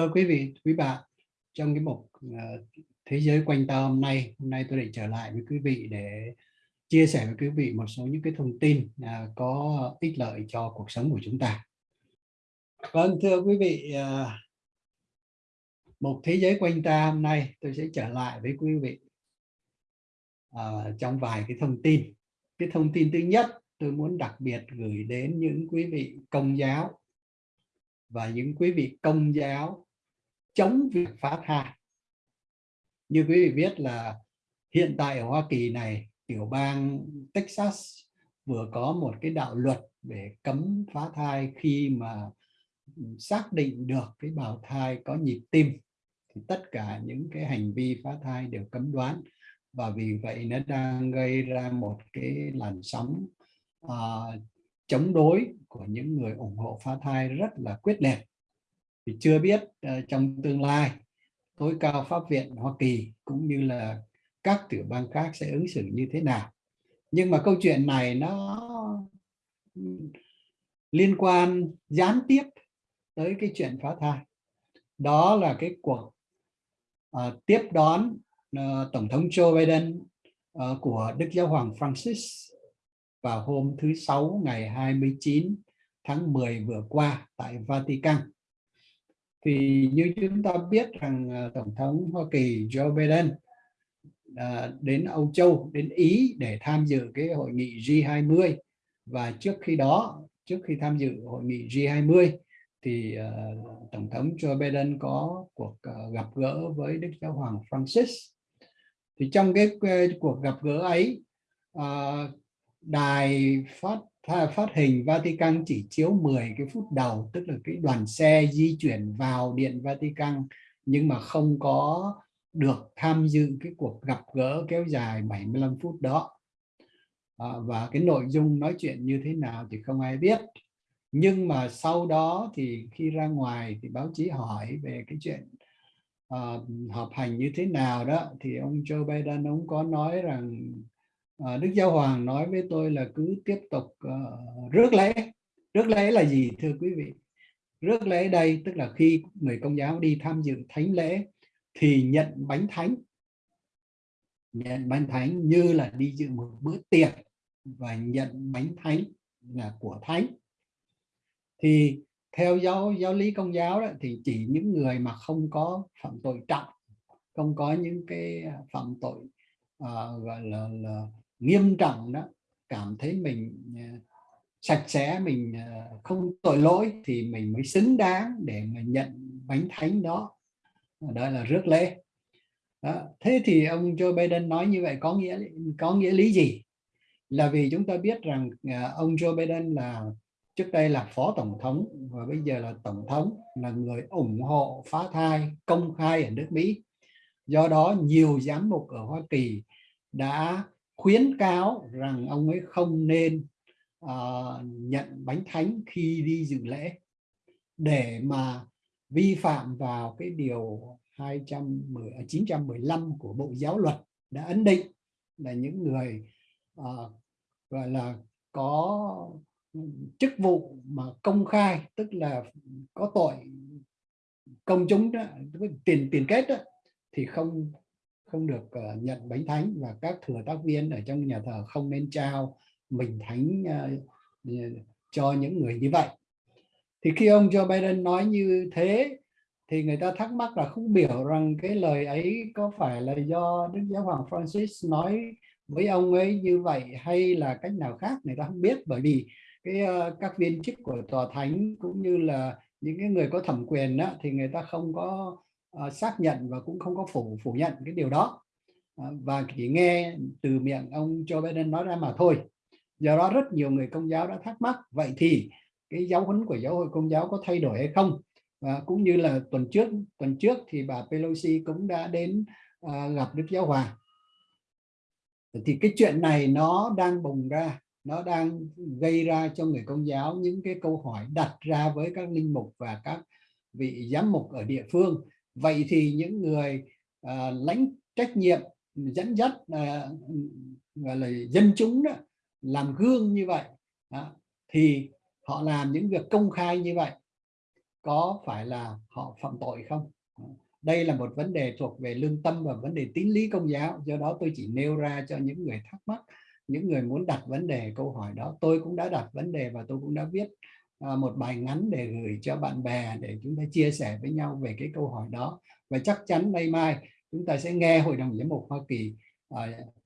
Thưa quý vị, quý bạn, trong cái mục ờ, Thế giới quanh ta hôm nay, hôm nay tôi lại trở lại với quý vị để chia sẻ với quý vị một số những cái thông tin à, có ích lợi cho cuộc sống của chúng ta. Vâng, thưa quý vị, ờ, một Thế giới quanh ta hôm nay tôi sẽ trở lại với quý vị ờ, trong vài cái thông tin. Cái thông tin thứ nhất tôi muốn đặc biệt gửi đến những quý vị công giáo và những quý vị công giáo chống việc phá thai. Như quý vị biết là hiện tại ở Hoa Kỳ này, tiểu bang Texas vừa có một cái đạo luật để cấm phá thai khi mà xác định được cái bào thai có nhịp tim thì tất cả những cái hành vi phá thai đều cấm đoán và vì vậy nó đang gây ra một cái làn sóng uh, chống đối của những người ủng hộ phá thai rất là quyết liệt thì chưa biết uh, trong tương lai tối cao pháp viện Hoa Kỳ cũng như là các tiểu bang khác sẽ ứng xử như thế nào nhưng mà câu chuyện này nó ừ, liên quan gián tiếp tới cái chuyện phá thai đó là cái cuộc uh, tiếp đón uh, tổng thống Joe Biden uh, của Đức Giáo hoàng Francis vào hôm thứ Sáu ngày 29 tháng 10 vừa qua tại Vatican. Thì như chúng ta biết rằng à, Tổng thống Hoa Kỳ Joe Biden à, đến Âu Châu, đến Ý để tham dự cái hội nghị G20 và trước khi đó, trước khi tham dự hội nghị G20 thì uh, Tổng thống Joe Biden có cuộc uh, gặp gỡ với Đức Giáo Hoàng Francis. Thì trong cái uh, cuộc gặp gỡ ấy, uh, đài phát phát hình Vatican chỉ chiếu 10 cái phút đầu tức là cái đoàn xe di chuyển vào điện Vatican nhưng mà không có được tham dự cái cuộc gặp gỡ kéo dài 75 phút đó. À, và cái nội dung nói chuyện như thế nào thì không ai biết. Nhưng mà sau đó thì khi ra ngoài thì báo chí hỏi về cái chuyện uh, họp hành như thế nào đó thì ông Joe Biden ông có nói rằng à, Đức Giáo Hoàng nói với tôi là cứ tiếp tục uh, rước lễ. Rước lễ là gì thưa quý vị? Rước lễ đây tức là khi người công giáo đi tham dự thánh lễ thì nhận bánh thánh. Nhận bánh thánh như là đi dự một bữa tiệc và nhận bánh thánh là của thánh. Thì theo giáo giáo lý công giáo đó, thì chỉ những người mà không có phạm tội trọng không có những cái ờ, phạm tội uh, gọi là, là nghiêm trọng đó, cảm thấy mình à, sạch sẽ, mình à, không tội lỗi thì mình mới xứng đáng để mà nhận bánh thánh đó. Đó là rước lễ. Đó. thế thì ông Joe Biden nói như vậy có nghĩa có nghĩa lý gì? Là vì chúng ta biết rằng à, ông Joe Biden là, trước đây là phó tổng thống và bây giờ là tổng thống, là người ủng hộ phá thai, công khai ở nước Mỹ. Do đó nhiều giám mục ở Hoa Kỳ đã khuyến cáo rằng ông ấy không nên uh, nhận bánh thánh khi đi dự lễ. Để mà vi phạm vào cái điều 210 915 à, của Bộ Giáo luật đã ấn định là những người uh, gọi là có chức vụ mà công khai tức là có tội công chúng đó, tiền tiền kết đó, thì không không được uh, nhận bánh thánh và các thừa tác viên ở trong nhà thờ không nên trao mình thánh uh, cho những người như vậy. Thì khi ông Joe Biden nói như thế thì người ta thắc mắc là không biểu rằng cái lời ấy có phải là do Đức Giáo Hoàng Francis nói với ông ấy như vậy hay là cách nào khác người ta không biết. Bởi vì cái uh, các viên chức của tòa thánh cũng như là những cái người có thẩm quyền đó, thì người ta không có uh, xác nhận và cũng không có phủ phủ nhận cái điều đó. Uh, và chỉ nghe từ miệng ông Joe Biden nói ra mà thôi. Do đó rất nhiều người công giáo đã thắc mắc vậy thì cái giáo huấn của giáo hội công giáo có thay đổi hay không? Và cũng như là tuần trước tuần trước thì bà Pelosi cũng đã đến uh, gặp Đức Giáo Hoàng. Thì cái chuyện này nó đang bùng ra nó đang gây ra cho người công giáo những cái câu hỏi đặt ra với các linh mục và các vị giám mục ở địa phương vậy thì những người à, lãnh trách nhiệm dẫn dắt à, gọi là dân chúng đó làm gương như vậy đó, thì họ làm những việc công khai như vậy có phải là họ phạm tội không? Đây là một vấn đề thuộc về lương tâm và vấn đề tín lý công giáo do đó tôi chỉ nêu ra cho những người thắc mắc những người muốn đặt vấn đề câu hỏi đó tôi cũng đã đặt vấn đề và tôi cũng đã viết Ờ, một bài ngắn để gửi cho bạn bè để chúng ta chia sẻ với nhau về cái câu hỏi đó. Và chắc chắn nay mai chúng ta sẽ nghe Hội đồng Giám mục Hoa Kỳ uh,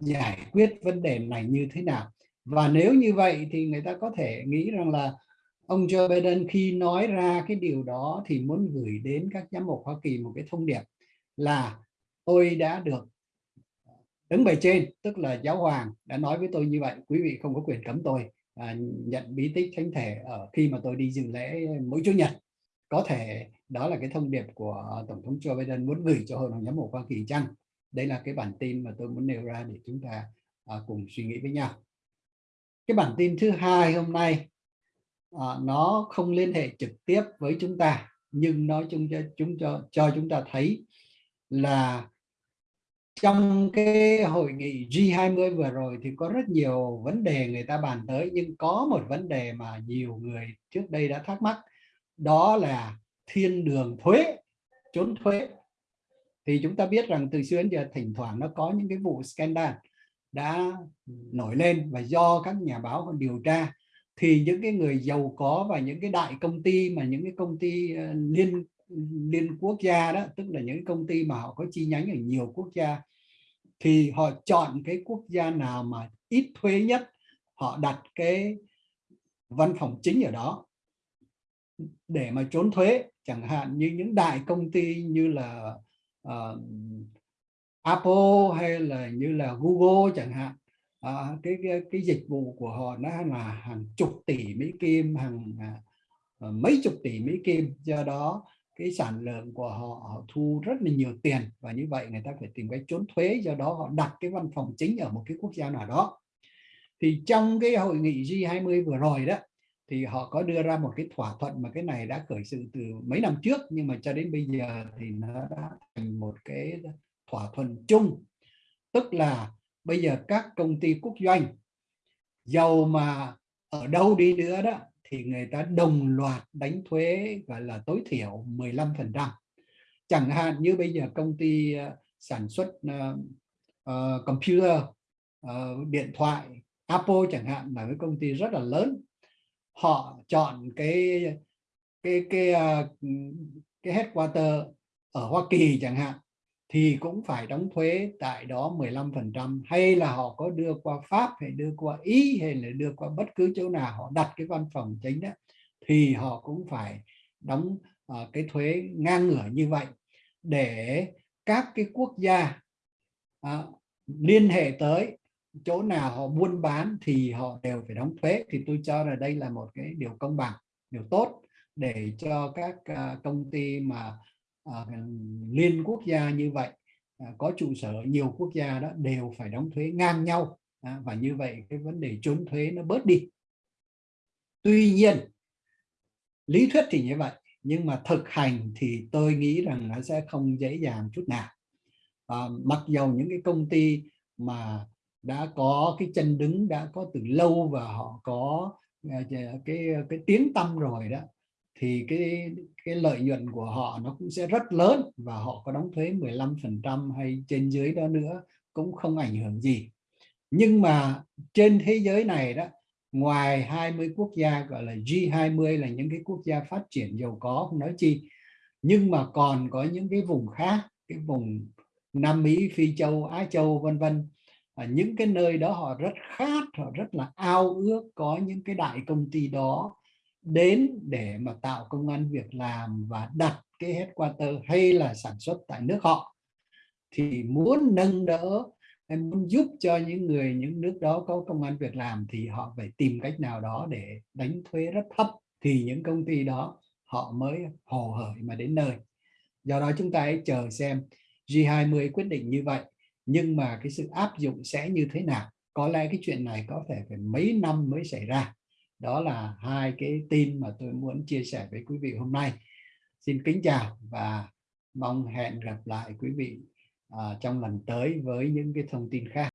giải quyết vấn đề này như thế nào. Và nếu như vậy thì người ta có thể nghĩ rằng là ông Joe Biden khi nói ra cái điều đó thì muốn gửi đến các giám mục Hoa Kỳ một cái thông điệp là tôi đã được ờ, đứng bề trên tức là giáo hoàng đã nói với tôi như vậy. Quý vị không có quyền cấm tôi à, nhận bí tích thánh thể ở khi mà tôi đi dự lễ mỗi chủ nhật. Có thể đó là cái thông điệp của tổng thống Joe Biden muốn gửi cho hội đồng giám mục Hoa Kỳ chăng? Đây là cái bản tin mà tôi muốn nêu ra để chúng ta à, cùng suy nghĩ với nhau. Cái bản tin thứ hai hôm nay à, nó không liên hệ trực tiếp với chúng ta nhưng nó chúng cho chúng cho cho chúng ta thấy là trong cái hội nghị G20 vừa rồi thì có rất nhiều vấn đề người ta bàn tới, nhưng có một vấn đề mà nhiều người trước đây đã thắc mắc, đó là thiên đường thuế, trốn thuế. Thì chúng ta biết rằng từ xưa đến giờ thỉnh thoảng nó có những cái vụ scandal đã nổi lên và do các nhà báo điều tra. Thì những cái người giàu có và những cái đại công ty mà những cái công ty ờ, liên liên quốc gia đó tức là những công ty mà họ có chi nhánh ở nhiều quốc gia thì họ chọn cái quốc gia nào mà ít thuế nhất họ đặt cái văn phòng chính ở đó để mà trốn thuế. Chẳng hạn như những đại công ty như là uh, Apple hay là như là Google chẳng hạn à, cái, cái cái dịch vụ của họ nó là hàng chục tỷ Mỹ Kim hàng uh, mấy chục tỷ Mỹ Kim. Do đó cái sản lượng của họ, họ thu rất là nhiều tiền và như vậy người ta phải tìm cách trốn thuế do đó họ đặt cái văn phòng chính ở một cái quốc gia nào đó. Thì trong cái hội nghị G20 vừa rồi đó thì họ có đưa ra một cái thỏa thuận mà cái này đã khởi sự từ mấy năm trước nhưng mà cho đến bây giờ thì nó đã thành một cái thỏa thuận chung. Tức là bây giờ các công ty quốc doanh giàu mà ở đâu đi nữa đó thì người ta đồng loạt đánh thuế gọi là tối thiểu 15 phần trăm. Chẳng hạn như bây giờ công ty ờ, sản xuất uh, uh, computer uh, điện thoại Apple chẳng hạn là cái công ty rất là lớn. Họ chọn cái cái cái uh, cái headquarter ở Hoa Kỳ chẳng hạn thì cũng phải đóng thuế tại đó 15% hay là họ có đưa qua Pháp hay đưa qua Ý hay là đưa qua bất cứ chỗ nào họ đặt cái văn phòng chính đó thì họ cũng phải đóng uh, cái thuế ngang ngửa như vậy. Để các cái quốc gia uh, liên hệ tới chỗ nào họ buôn bán thì họ đều phải đóng thuế. Thì tôi cho là đây là một cái điều công bằng điều tốt để cho các uh, công ty mà uh, liên quốc gia như vậy uh, có trụ sở nhiều quốc gia đó đều phải đóng thuế ngang nhau uh, và như vậy cái vấn đề trốn thuế nó bớt đi. Tuy nhiên lý thuyết thì như vậy nhưng mà thực hành thì tôi nghĩ rằng nó sẽ không dễ dàng chút nào. À, mặc dầu những cái công ty mà đã có cái chân đứng đã có từ lâu và họ có à, cái cái tiếng tâm rồi đó thì cái cái lợi nhuận của họ nó cũng sẽ rất lớn và họ có đóng thuế 15% hay trên dưới đó nữa, cũng không ảnh hưởng gì. Nhưng mà trên thế giới này đó, ngoài 20 quốc gia gọi là G20 là những cái quốc gia phát triển giàu có, không nói chi, nhưng mà còn có những cái vùng khác, cái vùng Nam Mỹ, Phi Châu, Á Châu, vân vân. Ở những cái nơi đó họ rất khát, họ rất là ao ước có những cái đại công ty đó đến để mà tạo công an việc làm và đặt cái headquarter hay là sản xuất tại nước họ, thì muốn nâng đỡ em muốn giúp cho những người, những nước đó có công an việc làm thì họ phải tìm cách nào đó để đánh thuế rất thấp thì những công ty đó họ mới hồ hởi mà đến nơi. Do đó chúng ta hãy chờ xem G20 quyết định như vậy, nhưng mà cái sự áp dụng sẽ như thế nào? Có lẽ cái chuyện này có thể phải mấy năm mới xảy ra đó là hai cái tin mà tôi muốn chia sẻ với quý vị hôm nay. Xin kính chào và mong hẹn gặp lại quý vị uh, trong lần tới với những cái thông tin khác.